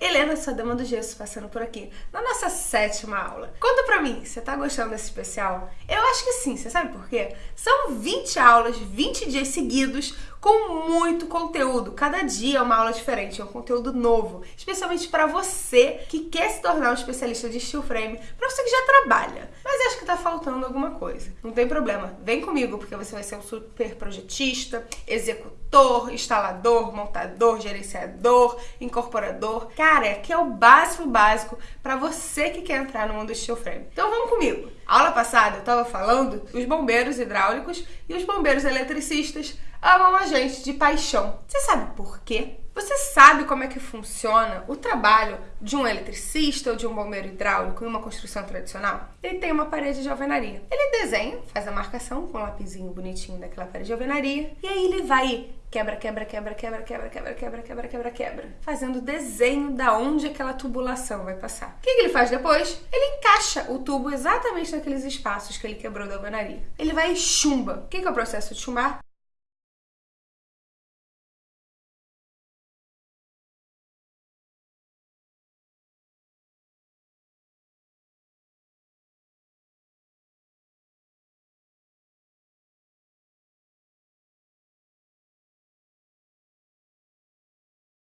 Helena, sua dama do gesso, passando por aqui, na nossa sétima aula. Conta pra mim, você tá gostando desse especial? Eu acho que sim, você sabe por quê? São 20 aulas, 20 dias seguidos, com muito conteúdo. Cada dia é uma aula diferente, é um conteúdo novo, especialmente para você que quer se tornar um especialista de steel frame, para você que já trabalha, tá faltando alguma coisa. Não tem problema, vem comigo porque você vai ser um super projetista, executor, instalador, montador, gerenciador, incorporador. Cara, aqui é o básico básico para você que quer entrar no mundo do steel frame. Então vamos comigo. A aula passada eu estava falando dos bombeiros hidráulicos e os bombeiros eletricistas amam a gente de paixão. Você sabe por quê? Você sabe como é que funciona o trabalho de um eletricista ou de um bombeiro hidráulico em uma construção tradicional? Ele tem uma parede de alvenaria. Ele desenha, faz a marcação com um lapisinho bonitinho daquela parede de alvenaria e aí ele vai quebra, quebra, quebra, quebra, quebra, quebra, quebra, quebra, quebra, quebra, fazendo desenho da onde aquela tubulação vai passar. O que, ele faz depois? Ele encaixa o tubo exatamente naqueles espaços que ele quebrou da alvenaria. Ele vai e chumba. O que é o processo de chumbar?